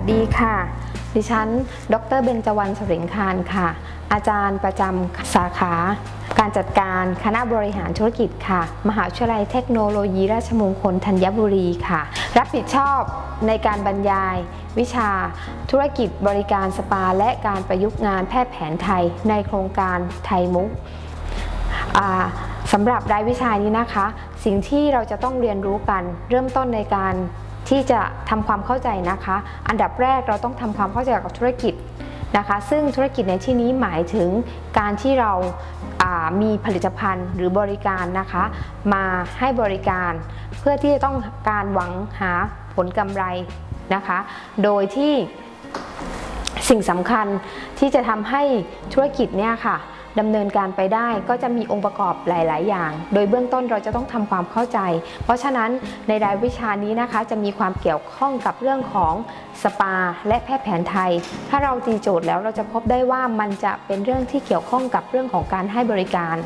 สดีค่ะ ดิฉัน ดรเบญจวรรณสริงคารค่ะ อาจารย์ประจำสาขา การจัดการคณะบริหารธุรกิจค่ะ มหาวิทยาลัยเทคโนโลยีราชมงคลธัญบุรีค่ะ รับผิดชอบในการบรรยาย วิชา ธุรกิจบริการสปา และการประยุกต์งานแพทย์แผนไทย ในโครงการไทยมุกสำหรับรายวิชานี้นะคะ สิ่งที่เราจะต้องเรียนรู้กัน เริ่มต้นในการ ที่จะทำความเข้าใจนะคะ อันดับแรกเราต้องทำความเข้าใจกับธุรกิจนะคะ ซึ่งธุรกิจในที่นี้หมายถึงการที่เราามีผลิตภัณฑ์หรือบริการนะคะ มาให้บริการเพื่อที่จะต้องการหวังหาผลกำไรนะคะ โดยที่สิ่งสำคัญที่จะทำให้ธุรกิจเนี่ยค่ะ ดำเนินการไปได้ก็จะมีองค์ประกอบหลาย ๆ อย่าง โดยเบื้องต้นเราจะต้องทำความเข้าใจ เพราะฉะนั้นในรายวิชานี้นะคะ จะมีความเกี่ยวข้องกับเรื่องของสปา และแพทย์แผนไทย ถ้าเราตีโจทย์แล้วเราจะพบได้ว่ามันจะเป็นเรื่องที่เกี่ยวข้องกับเรื่องของการให้บริการ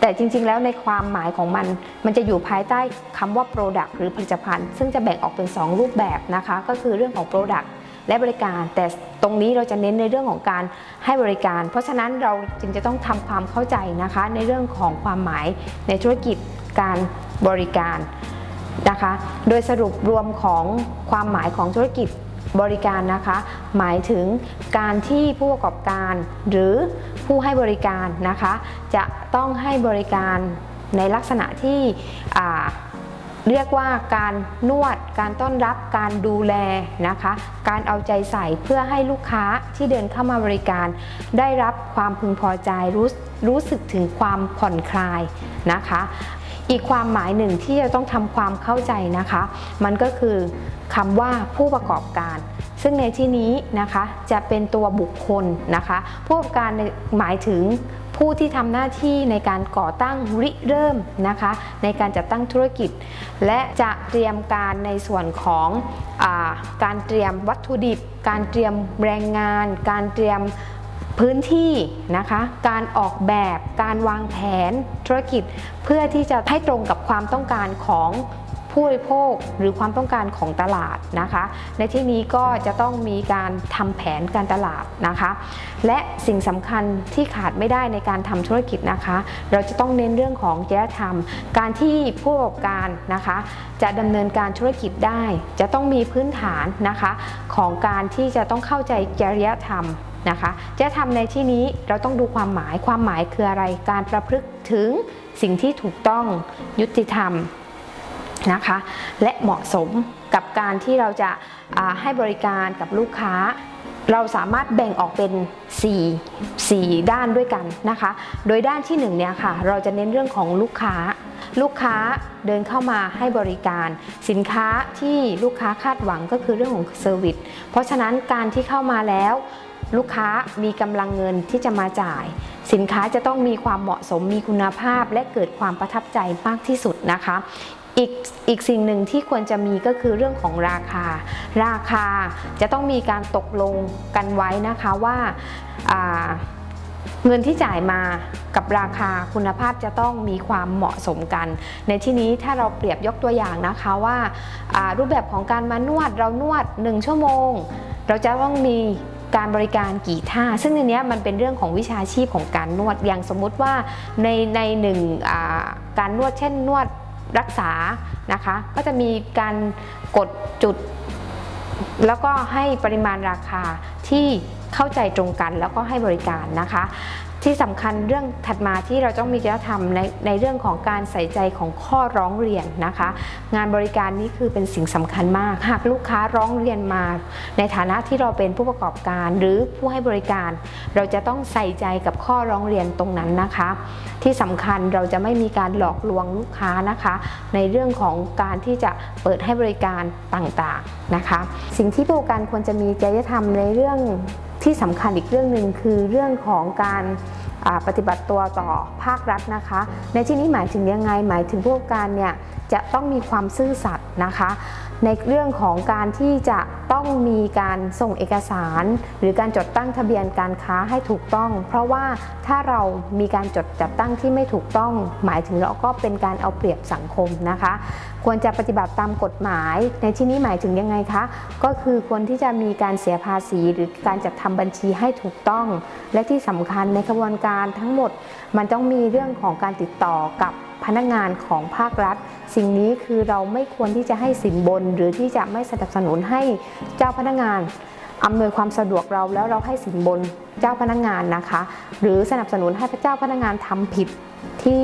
แต่จริง ๆ แล้วในความหมายของมัน มันจะอยู่ภายใต้คำว่า Product หรือผลิตภัณฑ์ ซึ่งจะแบ่งออกเป็น 2 รูปแบบนะคะ ก็คือเรื่องของ Product และบริการ แต่ตรงนี้เราจะเน้นในเรื่องของการให้บริการ เพราะฉะนั้นเราจึงจะต้องทำความเข้าใจนะคะ ในเรื่องของความหมายในธุรกิจการบริการนะคะ โดยสรุปรวมของความหมายของธุรกิจบริการนะคะ หมายถึงการที่ผู้ประกอบการหรือผู้ให้บริการนะคะ จะต้องให้บริการในลักษณะที่อ่า เรียกว่าการนวด การต้อนรับการดูแลนะคะ การเอาใจใส่เพื่อให้ลูกค้าที่เดินเข้ามาบริการ ได้รับความพึงพอใจรู้รู้สึกถึงความผ่อนคลายนะคะ อีกความหมายหนึ่งที่จะต้องทำความเข้าใจนะคะ มันก็คือคำว่าผู้ประกอบการ ซึ่งในที่นี้นะคะจะเป็นตัวบุคคลนะคะผู้ประกอบการหมายถึงผู้ที่ทำหน้าที่ในการก่อตั้งริเริ่มนะคะในการจัดตั้งธุรกิจ และจะเตรียมการในส่วนของอาการเตรียมวัตถุดิบ การเตรียมแรงงาน การเตรียมพื้นที่นะคะการออกแบบการวางแผนธุรกิจ เพื่อที่จะให้ตรงกับความต้องการของ ผู้บริโภคหรือความต้องการของตลาดนะคะ ในที่นี้ก็จะต้องมีการทำแผนการตลาดนะคะ และสิ่งสำคัญที่ขาดไม่ได้ในการทำธุรกิจนะคะ เราจะต้องเน้นเรื่องของจริยธรรม การที่ผู้ประกอบการนะคะ จะดำเนินการธุรกิจได้ จะต้องมีพื้นฐานนะคะของการที่จะต้องเข้าใจจริยธรรมนะคะจริยธรรมในที่นี้เราต้องดูความหมายความหมายคืออะไรการประพฤติถึงสิ่งที่ถูกต้องยุติธรรม นะคะและเหมาะสมกับการที่เราจะาให้บริการกับลูกค้า เราสามารถแบ่งออกเป็น 4 4 ด้านด้วยกันนะคะ โดยด้านที่1เนี่ยค่ะเราจะเน้นเรื่องของลูกค้า ลูกค้าเดินเข้ามาให้บริการ สินค้าที่ลูกค้าคาดหวังก็คือเรื่องของ service เพราะฉะนั้นการที่เข้ามาแล้วลูกค้ามีกำลังเงินที่จะมาจ่าย สินค้าจะต้องมีความเหมาะสมมีคุณภาพ และเกิดความประทับใจมากที่สุดนะคะ อีกอีกสิ่งหนึ่งที่ควรจะมีก็คือเรื่องของราคา ราคาจะต้องมีการตกลงกันไว้นะคะว่าาเงินที่จ่ายมากับราคาคุณภาพจะต้องมีความเหมาะสมกัน ในที่นี้ถ้าเราเปรียบยกตัวอย่างนะคะว่าารูปแบบของการมานวดเรานวด 1 ชั่วโมง เราจะต้องมีการบริการกี่ท่า ซึ่งในนี้มันเป็นเรื่องของวิชาชีพของการนวดอย่างสมมุติว่าในในหนึ่งการนวดเช่นนวด รักษานะคะ ก็จะมีการกดจุด แล้วก็ให้ปริมาณราคาที่เข้าใจตรงกันแล้วก็ให้บริการนะคะ ที่สำคัญเรื่องถัดมาที่เราต้องมีจริยธรรมในในเรื่องของการใส่ใจของข้อร้องเรียนนะคะ งานบริการนี้คือเป็นสิ่งสำคัญมาก หากลูกค้าร้องเรียนมา ในฐานะที่เราเป็นผู้ประกอบการหรือผู้ให้บริการ เราจะต้องใส่ใจกับข้อร้องเรียนตรงนั้นนะคะ ที่สำคัญเราจะไม่มีการหลอกลวงลูกค้านะคะ ในเรื่องของการที่จะเปิดให้บริการต่างๆนะคะ สิ่งที่ผู้ประกอบการควรจะมีจริยธรรมในเรื่อง ที่สำคัญอีกเรื่องหนึ่งคือเรื่องของการปฏิบัติตัวต่อภาครัฐนะคะ ในที่นี้หมายถึงยังไงหมายถึงผู้ประกการเนี่ยจะต้องมีความซื่อสัตย์นะคะ ในเรื่องของการที่จะต้องมีการส่งเอกสาร หรือการจดตั้งทะเบียนการค้าให้ถูกต้อง เพราะว่าถ้าเรามีการจดจัดตั้งที่ไม่ถูกต้อง หมายถึงเราก็เป็นการเอาเปรียบสังคมนะคะ ควรจะปฏิบัติตามกฎหมาย ในที่นี้หมายถึงยังไงคะ ก็คือควรที่จะมีการเสียภาษี หรือการจัดทำบัญชีให้ถูกต้อง และที่สำคัญในกระบวนการทั้งหมด มันต้องมีเรื่องของการติดต่อกับ พนักงานของภาครัฐ สิ่งนี้คือเราไม่ควรที่จะให้สินบน หรือที่จะไม่สนับสนุนให้เจ้าพนักงานอำนวยความสะดวกเราแล้วเราให้สินบนเจ้าพนักงานนะคะ หรือสนับสนุนให้เจ้าพนักงานทำผิดที่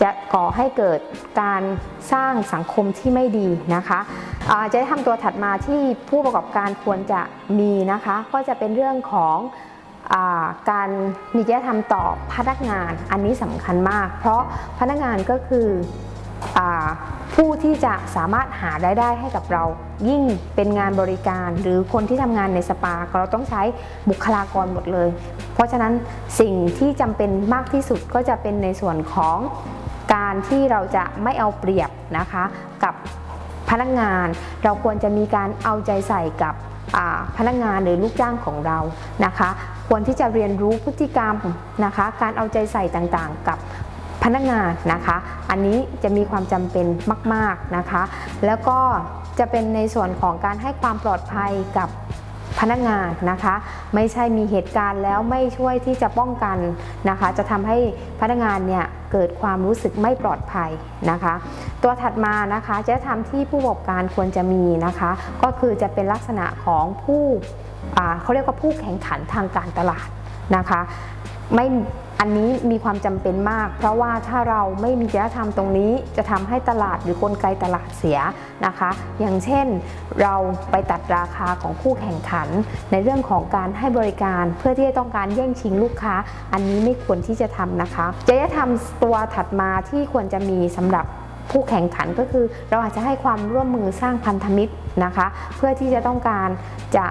จะก่อให้เกิดการสร้างสังคมที่ไม่ดีนะคะจะได้ทำตัวถัดมาที่ผู้ประกอบการควรจะมีนะคะ ก็จะเป็นเรื่องของ การมีจริยธรรมต่อพนักงานอันนี้สำคัญมาก เพราะพนักงานก็คืออผู้ที่จะสามารถหารายได้ให้กับเรา ยิ่งเป็นงานบริการ หรือคนที่ทำงานในสปาเราต้องใช้บุคลากรหมดเลย เพราะฉะนั้นสิ่งที่จำเป็นมากที่สุดก็จะเป็นในส่วนของการที่เราจะไม่เอาเปรียบนะคะกับพนักงาน เราควรจะมีการเอาใจใส่กับพนักงานหรือลูกจ้างของเรานะคะ ควรที่จะเรียนรู้พฤติกรรมนะคะ การเอาใจใส่ต่างๆ กับพนักงานนะคะ อันนี้จะมีความจำเป็นมาก ๆนะคะ แล้วก็จะเป็นในส่วนของการให้ความปลอดภัยกับพนักงานนะคะ ไม่ใช่มีเหตุการณ์แล้วไม่ช่วยที่จะป้องกันนะคะ จะทำให้พนักงานเนี่ยเกิดความรู้สึกไม่ปลอดภัยนะคะ ตัวถัดมานะคะจะทำที่ผู้ประกอบการควรจะมีนะคะ ก็คือจะเป็นลักษณะของผู้ เขาเรียกว่าผู้แข่งขันทางการตลาดนะคะไม่อันนี้มีความจำเป็นมาก เพราะว่าถ้าเราไม่มีจริยธรรมตรงนี้จะทำให้ตลาดหรือกลไกตลาดเสียนะคะ อย่างเช่นเราไปตัดราคาของคู่แข่งขัน ในเรื่องของการให้บริการเพื่อที่จะต้องการแย่งชิงลูกค้า อันนี้ไม่ควรที่จะทำนะคะจริยธรรมตัวถัดมาที่ควรจะมีสำหรับผู้แข่งขันก็คือ เราอาจจะให้ความร่วมมือสร้างพันธมิตรนะคะ เพื่อที่จะต้องการจะ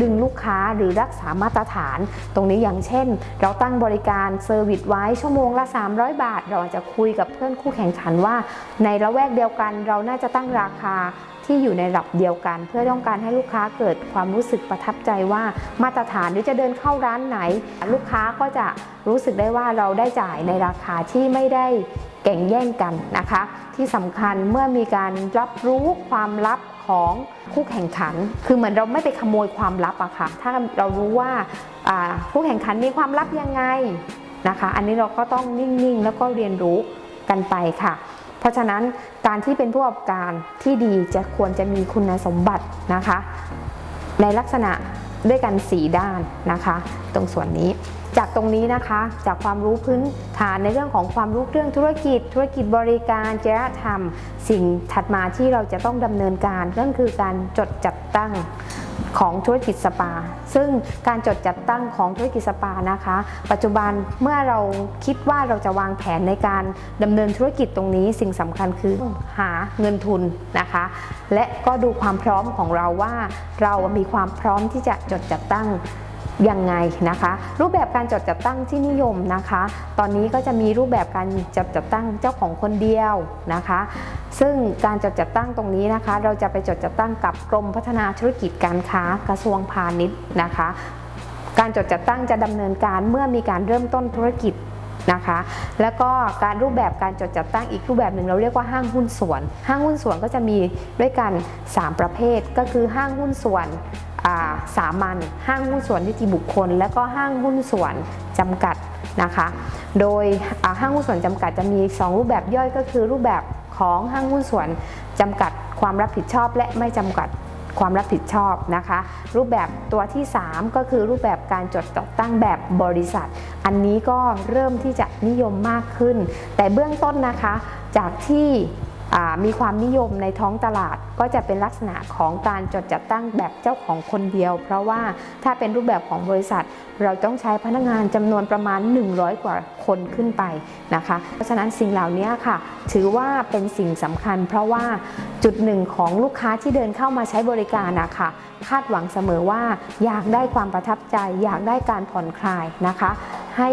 ดึงลูกค้าหรือรักษามาตรฐาน ตรงนี้อย่างเช่น เราตั้งบริการ service ไว้ชั่วโมงละ 300 บาท เราอาจจะคุยกับเพื่อนคู่แข่งขันว่า ในละแวกเดียวกันเราน่าจะตั้งราคาที่อยู่ในระดับเดียวกัน เพื่อต้องการให้ลูกค้าเกิดความรู้สึกประทับใจว่ามาตรฐานหรือจะเดินเข้าร้านไหน ลูกค้าก็จะรู้สึกได้ว่าเราได้จ่ายในราคาที่ไม่ได้แก่งแย่งกันนะคะ ที่สำคัญเมื่อมีการรับรู้ความลับของคู่แข่งขัน คือเหมือนเราไม่ไปขโมยความลับอะค่ะ ถ้าเรารู้ว่าคู่แข่งขันมีความลับยังไงนะคะ อันนี้เราก็ต้องนิ่งๆ แล้วก็เรียนรู้กันไปค่ะ เพราะฉะนั้นการที่เป็นผู้ประกอบการที่ดีจะควรจะมีคุณสมบัตินะคะ ในลักษณะด้วยกัน 4 ด้านนะคะ ตรงส่วนนี้ ตรงนี้นะคะ จากความรู้พื้นฐานในเรื่องของความรู้เรื่องธุรกิจ ธุรกิจบริการจริยธรรม สิ่งถัดมาที่เราจะต้องดำเนินการนั่นคือการจดจัดตั้งของธุรกิจสปา ซึ่งการจดจัดตั้งของธุรกิจสปานะคะ ปัจจุบันเมื่อเราคิดว่าเราจะวางแผนในการดำเนินธุรกิจตรงนี้ สิ่งสำคัญคือหาเงินทุนนะคะ และก็ดูความพร้อมของเราว่า เรามีความพร้อมที่จะจดจัดตั้ง ยังไงนะคะ รูปแบบการจดจัดตั้งที่นิยมนะคะ ตอนนี้ก็จะมีรูปแบบการจดจัดตั้งเจ้าของคนเดียวนะคะ ซึ่งการจดจัดตั้งตรงนี้นะคะ เราจะไปจดจัดตั้งกับกรมพัฒนาธุรกิจการค้ากระทรวงพาณิชย์นะคะ การจดจัดตั้งจะดำเนินการเมื่อมีการเริ่มต้นธุรกิจนะคะ แล้วก็การรูปแบบการจดจัดตั้งอีกรูปแบบหนึ่งเราเรียกว่าห้างหุ้นส่วน ห้างหุ้นส่วนก็จะมีด้วยกัน 3 ประเภทก็คือห้างหุ้นส่วน สามัญห้างหุ้นส่วนนิติบุคคล และก็ห้างหุ้นส่วนจำกัดนะคะ โดยห้างหุ้นส่วนจำกัดจะมี 2 รูปแบบย่อยก็คือรูปแบบของห้างหุ้นส่วนจำกัดความรับผิดชอบ และไม่จำกัดความรับผิดชอบนะคะ รูปแบบตัวที่ 3 ก็คือรูปแบบการจดจัดตั้งแบบบริษัท อันนี้ก็เริ่มที่จะนิยมมากขึ้น แต่เบื้องต้นนะคะจากที่ มีความนิยมในท้องตลาดก็จะเป็นลักษณะของการจดจัดตั้งแบบเจ้าของคนเดียว เพราะว่าถ้าเป็นรูปแบบของบริษัท เราต้องใช้พนักงานจำนวนประมาณ 100 กว่าคนขึ้นไปนะคะ เพราะฉะนั้นสิ่งเหล่านี้ค่ะ ถือว่าเป็นสิ่งสำคัญ เพราะว่าจุดหนึ่งของลูกค้าที่เดินเข้ามาใช้บริการนะคะคาดหวังเสมอว่าอยากได้ความประทับใจ อยากได้การผ่อนคลายนะคะ ให้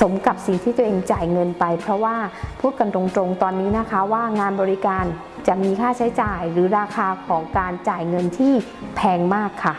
สมกับสิ่งที่ตัวเองจ่ายเงินไป เพราะว่าพูดกันตรงๆตอนนี้นะคะว่างานบริการจะมีค่าใช้จ่ายหรือราคาของการจ่ายเงินที่แพงมากค่ะ